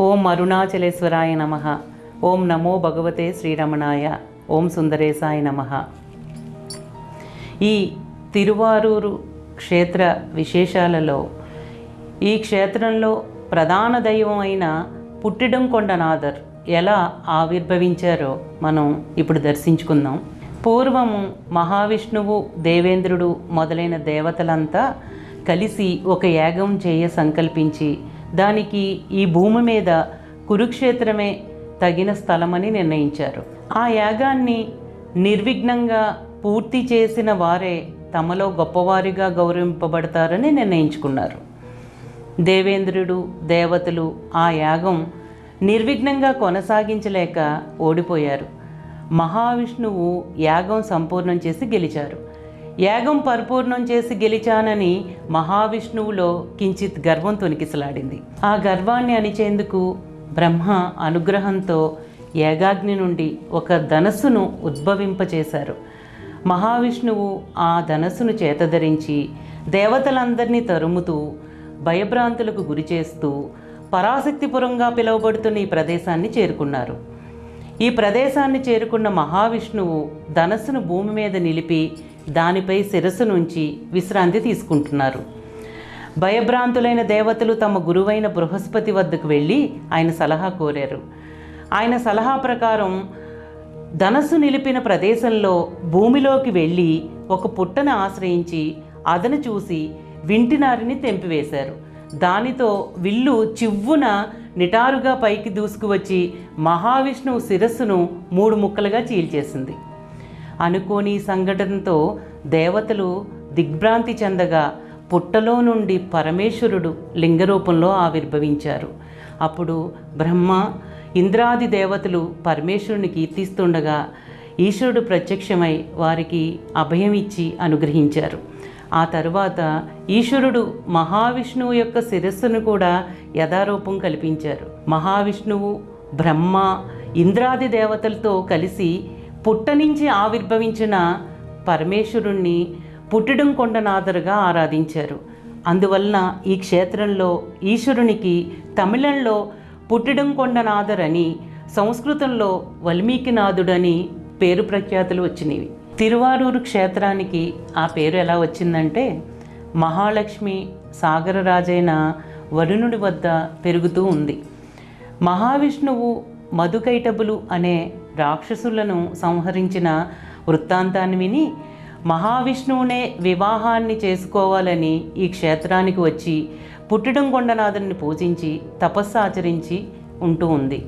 ఓం అరుణాచలేశ్వరాయ నమ. ఓం నమో భగవతే శ్రీరమణాయ. ఓం సుందరేశాయ నమ. ఈ తిరువారూరు క్షేత్ర విశేషాలలో ఈ క్షేత్రంలో ప్రధాన దైవం అయిన పుట్టిడం కొండనాథర్ ఎలా ఆవిర్భవించారో మనం ఇప్పుడు దర్శించుకుందాం. పూర్వము మహావిష్ణువు దేవేంద్రుడు మొదలైన దేవతలంతా కలిసి ఒక యాగం చేయ సంకల్పించి దానికి ఈ భూమి మీద కురుక్షేత్రమే తగిన స్థలమని నిర్ణయించారు. ఆ యాగాన్ని నిర్విఘ్నంగా పూర్తి చేసిన వారే తమలో గొప్పవారిగా గౌరవింపబడతారని నిర్ణయించుకున్నారు. దేవేంద్రుడు దేవతలు ఆ యాగం నిర్విఘ్నంగా కొనసాగించలేక ఓడిపోయారు. మహావిష్ణువు యాగం సంపూర్ణం చేసి గెలిచారు. యాగం పరిపూర్ణం చేసి గెలిచానని మహావిష్ణువులో కించిత్ గర్వం తొనికిసలాడింది ఆ గర్వాన్ని అణిచేందుకు బ్రహ్మ అనుగ్రహంతో యాగాగ్ని నుండి ఒక ధనస్సును ఉద్భవింపచేశారు. మహావిష్ణువు ఆ ధనస్సును చేతధరించి దేవతలందరినీ తరుముతూ భయభ్రాంతులకు గురి చేస్తూ పరాశక్తిపురంగా పిలువబడుతున్న ఈ ప్రదేశాన్ని చేరుకున్నారు. ఈ ప్రదేశాన్ని చేరుకున్న మహావిష్ణువు ధనస్సును భూమి మీద నిలిపి దానిపై శిరస్సు నుంచి విశ్రాంతి తీసుకుంటున్నారు. భయభ్రాంతులైన దేవతలు తమ గురువైన బృహస్పతి వద్దకు వెళ్ళి ఆయన సలహా కోరారు. ఆయన సలహా ప్రకారం ధనస్సు నిలిపిన ప్రదేశంలో భూమిలోకి వెళ్ళి ఒక పుట్టను ఆశ్రయించి అదను చూసి వింటినారిని తెంపివేశారు. దానితో విల్లు చివ్వున నిటారుగా పైకి దూసుకువచ్చి మహావిష్ణువు శిరస్సును మూడు ముక్కలుగా చీల్చేసింది. అనుకోని సంఘటనతో దేవతలు దిగ్భ్రాంతి చెందగా పుట్టలో నుండి పరమేశ్వరుడు లింగరూపంలో ఆవిర్భవించారు. అప్పుడు బ్రహ్మ ఇంద్రాది దేవతలు పరమేశ్వరుని కీర్తిస్తుండగా ఈశ్వరుడు ప్రత్యక్షమై వారికి అభయం ఇచ్చి అనుగ్రహించారు. ఆ తరువాత ఈశ్వరుడు మహావిష్ణువు యొక్క శిరస్సును కూడా యథారూపం కల్పించారు. మహావిష్ణువు బ్రహ్మ ఇంద్రాది దేవతలతో కలిసి పుట్ట నుంచి ఆవిర్భవించిన పరమేశ్వరుణ్ణి పుట్టడం కొండనాథరుగా ఆరాధించారు. అందువలన ఈ క్షేత్రంలో ఈశ్వరునికి తమిళంలో పుట్టడం కొండనాథర్ అని సంస్కృతంలో వల్మీకినాథుడని పేరు ప్రఖ్యాతులు వచ్చినవి. తిరువారూరు క్షేత్రానికి ఆ పేరు ఎలా వచ్చిందంటే మహాలక్ష్మి సాగరరాజైన వరుణుడి వద్ద పెరుగుతూ ఉంది. మహావిష్ణువు మధుకైటబులు అనే రాక్షసులను సంహరించిన వృత్తాంతాన్ని విని మహావిష్ణువునే వివాహాన్ని చేసుకోవాలని ఈ క్షేత్రానికి వచ్చి పుట్టడం కొండనాథుని పూజించి తపస్సు ఆచరించి ఉంటూ ఉంది.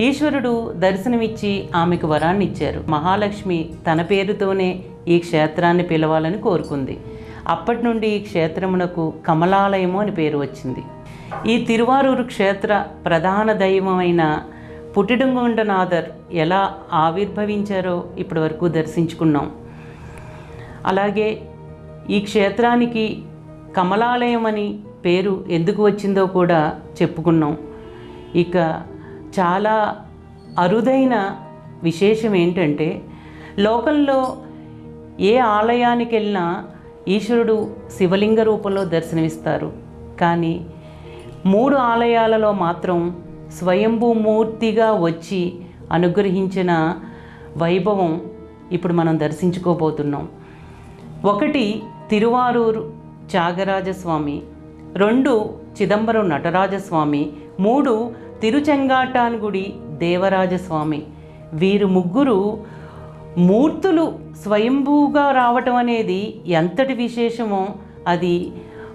ఈశ్వరుడు దర్శనమిచ్చి ఆమెకు వరాన్ని ఇచ్చారు. మహాలక్ష్మి తన పేరుతోనే ఈ క్షేత్రాన్ని పిలవాలని కోరుకుంది. అప్పటి నుండి ఈ క్షేత్రమునకు కమలాలయము అని పేరు వచ్చింది. ఈ తిరువారూరు క్షేత్ర ప్రధాన దైవమైన పుట్టిడంగుండనాథర్ ఎలా ఆవిర్భవించారో ఇప్పటి వరకు దర్శించుకున్నాం. అలాగే ఈ క్షేత్రానికి కమలాలయం అని పేరు ఎందుకు వచ్చిందో కూడా చెప్పుకున్నాం. ఇక చాలా అరుదైన విశేషం ఏంటంటే లోకంలో ఏ ఆలయానికి వెళ్ళినా ఈశ్వరుడు శివలింగ రూపంలో దర్శనమిస్తారు. కానీ మూడు ఆలయాలలో మాత్రం స్వయంభూ మూర్తిగా వచ్చి అనుగ్రహించిన వైభవం ఇప్పుడు మనం దర్శించుకోబోతున్నాం. ఒకటి తిరువారూరు త్యాగరాజస్వామి రెండు చిదంబరం నటరాజస్వామి మూడు తిరుచెంగాటాన్గుడి దేవరాజస్వామి. వీరు ముగ్గురు మూర్తులు స్వయంభూగా రావటం అనేది ఎంతటి విశేషమో అది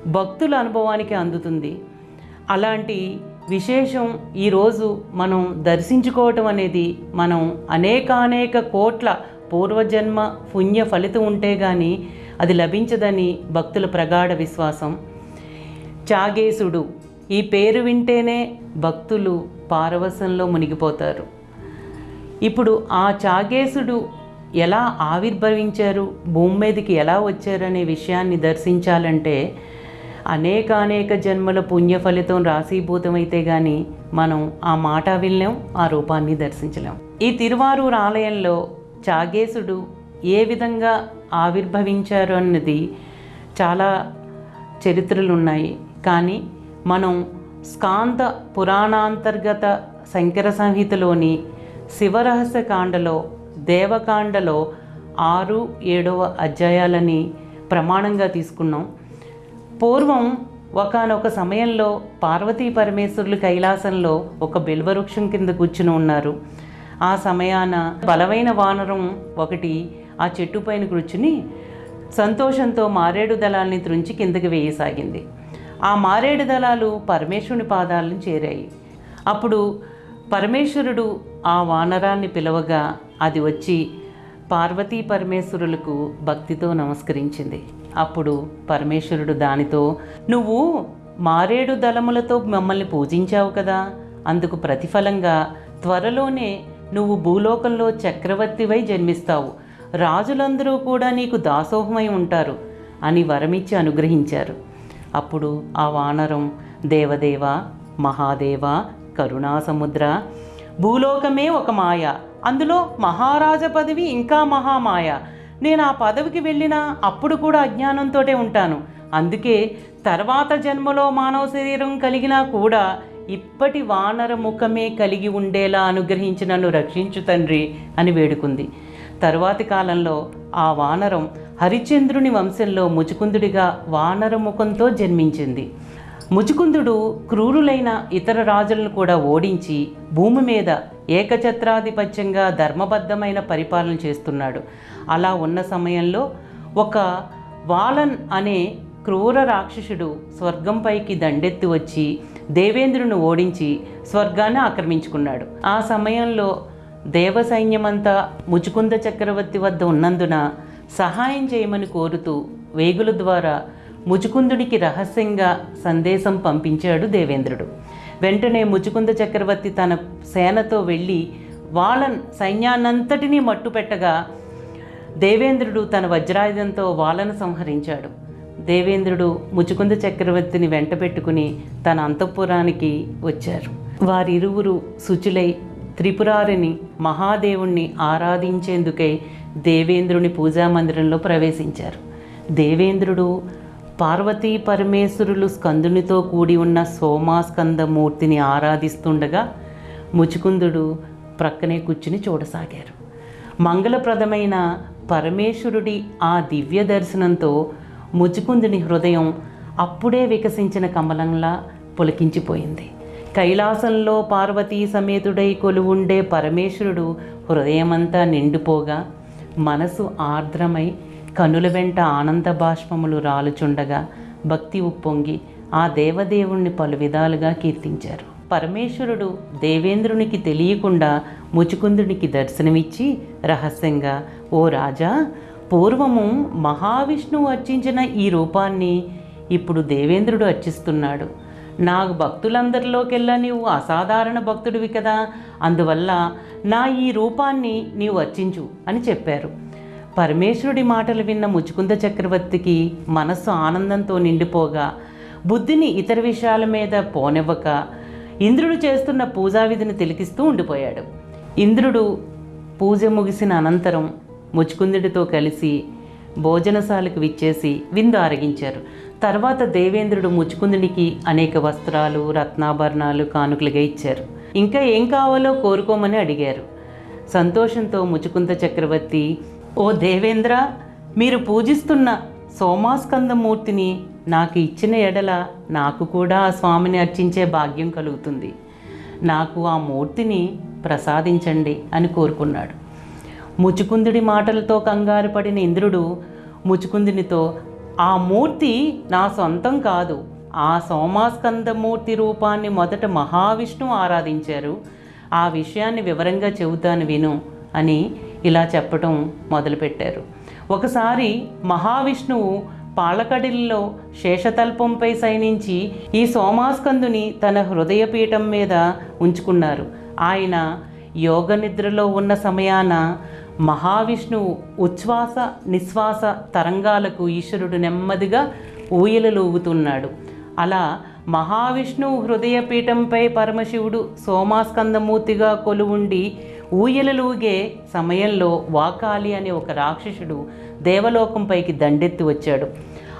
భక్తుల అనుభవానికి అందుతుంది. అలాంటి విశేషం ఈరోజు మనం దర్శించుకోవటం అనేది మనం అనేకానేక కోట్ల పూర్వజన్మ పుణ్య ఫలితం ఉంటే కానీ అది లభించదని భక్తుల ప్రగాఢ విశ్వాసం. చాగేశుడు ఈ పేరు వింటేనే భక్తులు పారవశంలో మునిగిపోతారు. ఇప్పుడు ఆ చాగేశుడు ఎలా ఆవిర్భవించారు? భూమి మీదకి ఎలా వచ్చారనే విషయాన్ని దర్శించాలంటే అనేకానేక జన్మల పుణ్య ఫలితం రాశీభూతమైతే కానీ మనం ఆ మాట వినలేం ఆ రూపాన్ని దర్శించలేం. ఈ తిరువారూరు ఆలయంలో చాగేశుడు ఏ విధంగా ఆవిర్భవించారు అన్నది చాలా చరిత్రలు ఉన్నాయి కానీ మనం స్కాంత పురాణాంతర్గత శంకర సంహితలోని శివరహస్య కాండలో దేవకాండలో ఆరు ఏడవ అధ్యాయాలని ప్రమాణంగా తీసుకున్నాం. పూర్వం ఒకనొక సమయంలో పార్వతీ పరమేశ్వరులు కైలాసంలో ఒక బిల్వవృక్షం కింద కూర్చుని ఉన్నారు. ఆ సమయాన బలమైన వానరం ఒకటి ఆ చెట్టు పైన కూర్చుని సంతోషంతో మారేడు దళాల్ని త్రుంచి కిందకి వేయసాగింది. ఆ మారేడు దళాలు పరమేశ్వరుని పాదాలను చేరాయి. అప్పుడు పరమేశ్వరుడు ఆ వానరాన్ని పిలవగా అది వచ్చి పార్వతీ పరమేశ్వరులకు భక్తితో నమస్కరించింది. అప్పుడు పరమేశ్వరుడు దానితో నువ్వు మారేడు దళములతో మమ్మల్ని పూజించావు కదా. అందుకు ప్రతిఫలంగా త్వరలోనే నువ్వు భూలోకంలో చక్రవర్తివై జన్మిస్తావు. రాజులందరూ కూడా నీకు దాసోహమై ఉంటారు అని వరమిచ్చి అనుగ్రహించారు. అప్పుడు ఆ వానరం దేవదేవ మహాదేవ కరుణాసముద్ర భూలోకమే ఒక మాయ. అందులో మహారాజ పదవి ఇంకా మహామాయ. నేను ఆ పదవికి వెళ్ళినా అప్పుడు కూడా అజ్ఞానంతోటే ఉంటాను. అందుకే తర్వాత జన్మలో మానవ శరీరం కలిగినా కూడా ఇప్పటి వానర ముఖమే కలిగి ఉండేలా అనుగ్రహించి నన్ను రక్షించు తండ్రి అని వేడుకుంది. తరువాతి కాలంలో ఆ వానరం హరిచంద్రుని వంశంలో ముచుకుందుడిగా వానర ముఖంతో జన్మించింది. ముచుకుందుడు క్రూరులైన ఇతర రాజులను కూడా ఓడించి భూమి మీద ఏకఛత్రాధిపత్యంగా ధర్మబద్ధమైన పరిపాలన చేస్తున్నాడు. అలా ఉన్న సమయంలో ఒక వాలన్ అనే క్రూర రాక్షసుడు స్వర్గంపైకి దండెత్తి వచ్చి దేవేంద్రుని ఓడించి స్వర్గాన్ని ఆక్రమించుకున్నాడు. ఆ సమయంలో దేవ సైన్యమంతా ముచుకుంద చక్రవర్తి వద్ద ఉన్నందున సహాయం చేయమని కోరుతూ వేగుల ద్వారా ముచుకుందుడికి రహస్యంగా సందేశం పంపించాడు దేవేంద్రుడు. వెంటనే ముచుకుంద చక్రవర్తి తన సేనతో వెళ్ళి వాళ్ళ సైన్యాన్నంతటినీ మట్టుపెట్టగా దేవేంద్రుడు తన వజ్రాయుధంతో వాళ్ళను సంహరించాడు. దేవేంద్రుడు ముచుకుంద చక్రవర్తిని వెంట పెట్టుకుని తన అంతఃపురానికి వచ్చారు. వారిరువురు శుచులై త్రిపురారిని మహాదేవుణ్ణి ఆరాధించేందుకై దేవేంద్రుని పూజా మందిరంలో ప్రవేశించారు. దేవేంద్రుడు పార్వతీ పరమేశ్వరులు స్కందునితో కూడి ఉన్న సోమాస్కంద మూర్తిని ఆరాధిస్తుండగా ముచుకుందుడు ప్రక్కనే కూర్చుని చూడసాగారు. మంగళప్రదమైన పరమేశ్వరుడి ఆ దివ్య దర్శనంతో ముచుకుందుని హృదయం అప్పుడే వికసించిన కమలంలా పులకించిపోయింది. కైలాసంలో పార్వతీ సమేతుడై కొలువుండే పరమేశ్వరుడు హృదయమంతా నిండిపోగా మనసు ఆర్ద్రమై కనుల వెంట ఆనంద బాష్పములు రాలుచుండగా భక్తి ఉప్పొంగి ఆ దేవదేవుణ్ణి పలు విధాలుగా కీర్తించారు. పరమేశ్వరుడు దేవేంద్రునికి తెలియకుండా ముచుకుందునికి దర్శనమిచ్చి రహస్యంగా ఓ రాజా పూర్వము మహావిష్ణువు అర్చించిన ఈ రూపాన్ని ఇప్పుడు దేవేంద్రుడు అర్చిస్తున్నాడు. నాకు భక్తులందరిలోకెల్లా నీవు అసాధారణ భక్తుడివి కదా అందువల్ల నా ఈ రూపాన్ని నీవు అర్చించు అని చెప్పారు. పరమేశ్వరుడి మాటలు విన్న ముచుకుంద చక్రవర్తికి మనస్సు ఆనందంతో నిండిపోగా బుద్ధిని ఇతర విషయాల మీద పోనివ్వక ఇంద్రుడు చేస్తున్న పూజా విధిని తిలికిస్తూ ఉండిపోయాడు. ఇంద్రుడు పూజ ముగిసిన అనంతరం ముచుకుందుడితో కలిసి భోజనశాలకు విచ్చేసి విందు ఆరగించారు. తర్వాత దేవేంద్రుడు ముచుకుందునికి అనేక వస్త్రాలు రత్నాభరణాలు కానుకలుగా ఇచ్చారు. ఇంకా ఏం కావాలో కోరుకోమని అడిగారు. సంతోషంతో ముచుకుంద చక్రవర్తి ఓ దేవేంద్ర మీరు పూజిస్తున్న సోమాస్కందమూర్తిని నాకు ఇచ్చిన ఎడల నాకు కూడా ఆ స్వామిని అర్చించే భాగ్యం కలుగుతుంది. నాకు ఆ మూర్తిని ప్రసాదించండి అని కోరుకున్నాడు. ముచుకుందుడి మాటలతో కంగారు పడిన ఇంద్రుడు ముచుకుందునితో ఆ మూర్తి నా సొంతం కాదు. ఆ సోమాస్కందమూర్తి రూపాన్ని మొదట మహావిష్ణువు ఆరాధించారు. ఆ విషయాన్ని వివరంగా చెబుతాను విను అని ఇలా చెప్పటం మొదలుపెట్టారు. ఒకసారి మహావిష్ణువు పాలకడిల్లో శేషతల్పంపై సైనించి ఈ సోమాస్కందుని తన హృదయపీఠం మీద ఉంచుకున్నారు. ఆయన యోగ నిద్రలో ఉన్న సమయాన మహావిష్ణువు ఉచ్ఛ్వాస నిశ్వాస తరంగాలకు ఈశ్వరుడు నెమ్మదిగా ఊయలలు ఊగుతున్నాడు అలా మహావిష్ణువు హృదయపీఠంపై పరమశివుడు సోమాస్కందమూర్తిగా కొలువుండి ఊయలలూగే సమయంలో వాకాలి అనే ఒక రాక్షసుడు దేవలోకంపైకి దండెత్తి వచ్చాడు.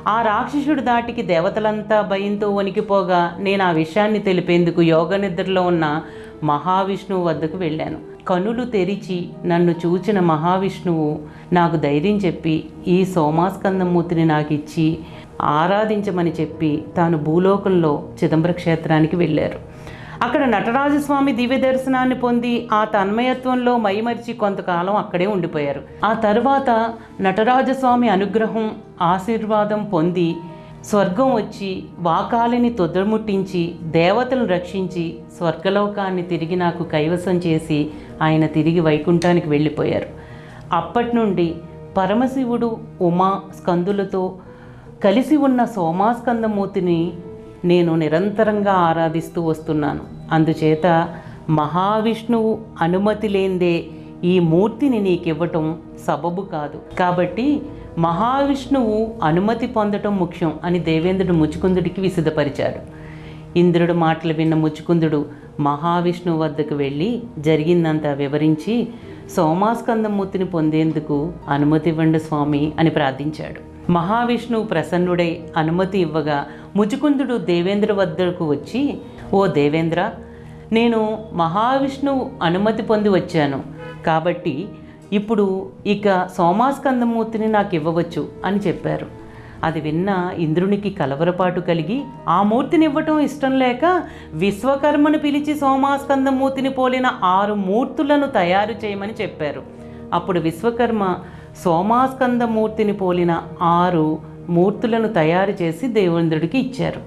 ఆ రాక్షసుడు దాటికి దేవతలంతా భయంతో వణికిపోగా నేను ఆ విషయాన్ని తెలిపేందుకు యోగ నిద్రలో ఉన్న మహావిష్ణువు వద్దకు వెళ్ళాను. కనులు తెరిచి నన్ను చూచిన మహావిష్ణువు నాకు ధైర్యం చెప్పి ఈ సోమాస్కందమూర్తిని నాకు ఇచ్చి ఆరాధించమని చెప్పి తాను భూలోకంలో చిదంబర క్షేత్రానికి వెళ్ళారు. అక్కడ నటరాజస్వామి దివ్య దర్శనాన్ని పొంది ఆ తన్మయత్వంలో మైమరిచి కొంతకాలం అక్కడే ఉండిపోయారు. ఆ తర్వాత నటరాజస్వామి అనుగ్రహం ఆశీర్వాదం పొంది స్వర్గం వచ్చి వాకాలిని తొదముట్టించి దేవతలను రక్షించి స్వర్గలోకాన్ని తిరిగి నాకు కైవసం చేసి ఆయన తిరిగి వైకుంఠానికి వెళ్ళిపోయారు. అప్పటి నుండి పరమశివుడు ఉమా స్కందులతో కలిసి ఉన్న సోమాస్కందమూర్తిని నేను నిరంతరంగా ఆరాధిస్తూ వస్తున్నాను. అందుచేత మహావిష్ణువు అనుమతి లేందే ఈ మూర్తిని నీకివ్వటం సబబు కాదు. కాబట్టి మహావిష్ణువు అనుమతి పొందటం ముఖ్యం అని దేవేంద్రుడు ముచుకుందుడికి విసిదపరిచాడు ఇంద్రుడు మాటలు విన్న ముచుకుందుడు మహావిష్ణువు వద్దకు వెళ్ళి జరిగిందంతా వివరించి సోమాస్కందమూర్తిని పొందేందుకు అనుమతి ఇవ్వండి స్వామి అని ప్రార్థించాడు. మహావిష్ణువు ప్రసన్నుడై అనుమతి ఇవ్వగా ముచుకుందుడు దేవేంద్ర వద్దకు వచ్చి ఓ దేవేంద్ర నేను మహావిష్ణువు అనుమతి పొంది వచ్చాను. కాబట్టి ఇప్పుడు ఇక సోమాస్కందమూర్తిని నాకు ఇవ్వవచ్చు అని చెప్పారు. అది విన్న ఇంద్రునికి కలవరపాటు కలిగి ఆ మూర్తిని ఇవ్వటం ఇష్టం లేక విశ్వకర్మను పిలిచి సోమాస్కందమూర్తిని పోలిన ఆరు మూర్తులను తయారు చేయమని చెప్పారు. అప్పుడు విశ్వకర్మ సోమాస్కందమూర్తిని పోలిన ఆరు మూర్తులను తయారు చేసి దేవేంద్రుడికి ఇచ్చారు.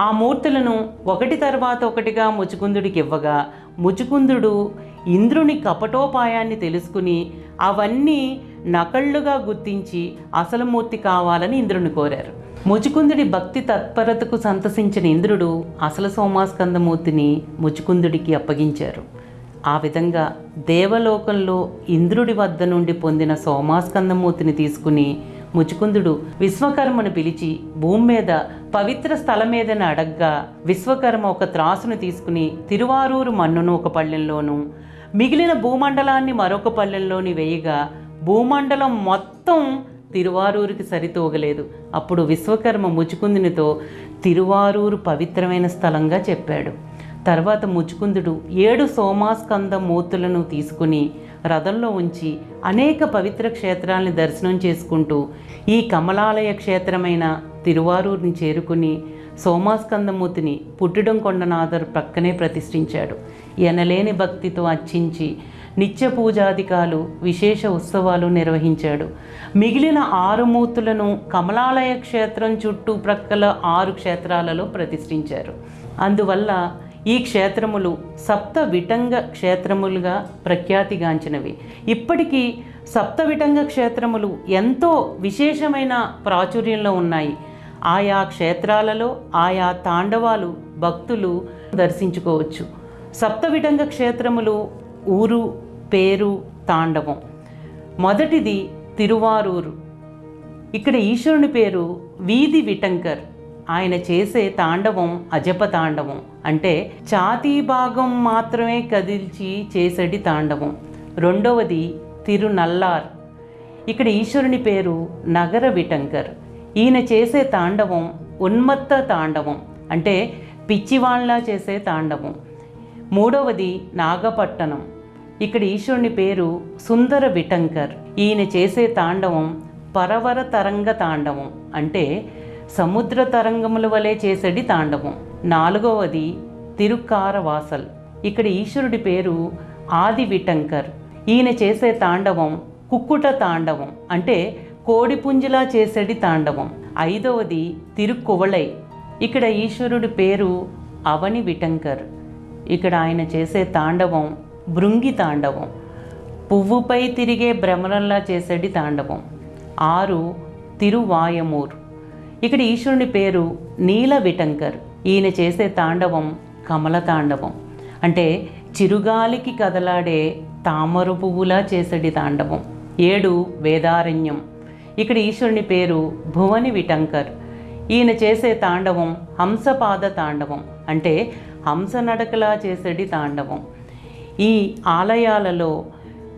ఆ మూర్తులను ఒకటి తర్వాత ఒకటిగా ముచుకుందుడికి ఇవ్వగా ముచుకుందుడు ఇంద్రుని కపటోపాయాన్ని తెలుసుకుని అవన్నీ నకళ్ళుగా గుర్తించి అసలు మూర్తి కావాలని ఇంద్రుని కోరారు. ముచుకుందుడి భక్తి తత్పరతకు సంతసించిన ఇంద్రుడు అసలు సోమాస్కందమూర్తిని ముచుకుందుడికి అప్పగించారు. ఆ విధంగా దేవలోకంలో ఇంద్రుడి వద్ద నుండి పొందిన సోమాస్కందమూర్తిని తీసుకుని ముచుకుందుడు విశ్వకర్మను పిలిచి భూమి మీద పవిత్ర స్థలం మీదని అడగ్గా విశ్వకర్మ ఒక త్రాసును తీసుకుని తిరువారూరు మన్నును ఒక పళ్ళెంలోను మిగిలిన భూమండలాన్ని మరొక పళ్ళెంలోని వేయగా భూమండలం మొత్తం తిరువారూరుకి సరితూగలేదు. అప్పుడు విశ్వకర్మ ముచుకుందునితో తిరువారూరు పవిత్రమైన స్థలంగా చెప్పాడు. తర్వాత ముచుకుందుడు ఏడు సోమాస్కంద మూర్తులను తీసుకుని రథంలో ఉంచి అనేక పవిత్ర క్షేత్రాలను దర్శనం చేసుకుంటూ ఈ కమలాలయ క్షేత్రమైన తిరువారూరుని చేరుకుని సోమాస్కందమూర్తిని పుట్టిడం కొండనాథరు ప్రక్కనే ప్రతిష్ఠించాడు. ఎనలేని భక్తితో అర్చించి నిత్య పూజాధికాలు విశేష ఉత్సవాలు నిర్వహించాడు. మిగిలిన ఆరు మూర్తులను కమలాలయ క్షేత్రం చుట్టూ ప్రక్కల ఆరు క్షేత్రాలలో ప్రతిష్ఠించారు. అందువల్ల ఈ క్షేత్రములు సప్త విటంగ క్షేత్రములుగా ప్రఖ్యాతిగాంచినవి. ఇప్పటికీ సప్త విటంగ క్షేత్రములు ఎంతో విశేషమైన ప్రాచుర్యంలో ఉన్నాయి. ఆయా క్షేత్రాలలో ఆయా తాండవాలు భక్తులు దర్శించుకోవచ్చు. సప్త విటంగ క్షేత్రములు ఊరు పేరు తాండవం. మొదటిది తిరువారూరు. ఇక్కడ ఈశ్వరుని పేరు వీధి విటంకర్. ఆయన చేసే తాండవం అజప తాండవం. అంటే ఛాతీ భాగం మాత్రమే కదిల్చి చేసేటి తాండవం. రెండవది తిరునల్లార్. ఇక్కడ ఈశ్వరుని పేరు నగర విటంకర్. ఈయన చేసే తాండవం ఉన్మత్త తాండవం. అంటే పిచ్చివాళ్ళ చేసే తాండవం. మూడవది నాగపట్టణం ఇక్కడ ఈశ్వరుని పేరు సుందర విటంకర్. ఈయన చేసే తాండవం పరవర తరంగ తాండవం. అంటే సముద్ర తరంగముల వలె చేసేది తాండవం. నాలుగవది తిరుక్కారవాసల్. ఇక్కడ ఈశ్వరుడి పేరు ఆది విటంకర్ ఈయన చేసే తాండవం కుక్కుట తాండవం అంటే కోడిపుంజిలా చేసేది తాండవం. ఐదవది తిరుక్కువళై ఇక్కడ ఈశ్వరుడి పేరు అవని విటంకర్ ఇక్కడ ఆయన చేసే తాండవం భృంగి తాండవం. పువ్వుపై తిరిగే భ్రమరంలా చేసేది తాండవం. ఆరు తిరువాయమూర్. ఇక్కడ ఈశ్వరుని పేరు నీల విటంకర్ ఈయన చేసే తాండవం కమల తాండవం. అంటే చిరుగాలికి కదలాడే తామర పువ్వులా చేసడి తాండవం. ఏడు వేదారణ్యం. ఇక్కడ ఈశ్వరుని పేరు భువని విటంకర్. ఈయన చేసే తాండవం హంసపాద తాండవం. అంటే హంస నడకలా చేసడి తాండవం. ఈ ఆలయాలలో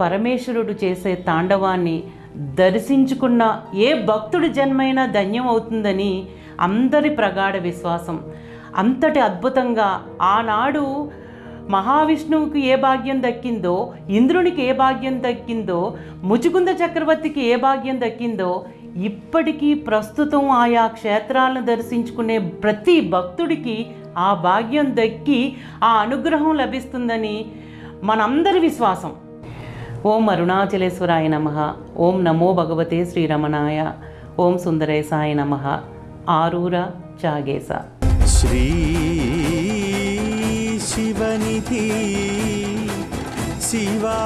పరమేశ్వరుడు చేసే తాండవాన్ని దర్శించుకున్న ఏ భక్తుడి జన్మైనా ధన్యం అవుతుందని అందరి ప్రగాఢ విశ్వాసం. అంతటి అద్భుతంగా ఆనాడు మహావిష్ణువుకి ఏ భాగ్యం దక్కిందో ఇంద్రునికి ఏ భాగ్యం దక్కిందో ముచుకుంద చక్రవర్తికి ఏ భాగ్యం దక్కిందో ఇప్పటికీ ప్రస్తుతం ఆయా క్షేత్రాలను దర్శించుకునే ప్రతి భక్తుడికి ఆ భాగ్యం దక్కి ఆ అనుగ్రహం లభిస్తుందని మనందరి విశ్వాసం. ఓం అరుణాచలేశ్వరాయ నమ. ఓం నమో భగవతే శ్రీరమణాయ. ఓం సుందరేశాయ నమ. ఆరూర చాగేశ. శ్రీ శివనిధి శివా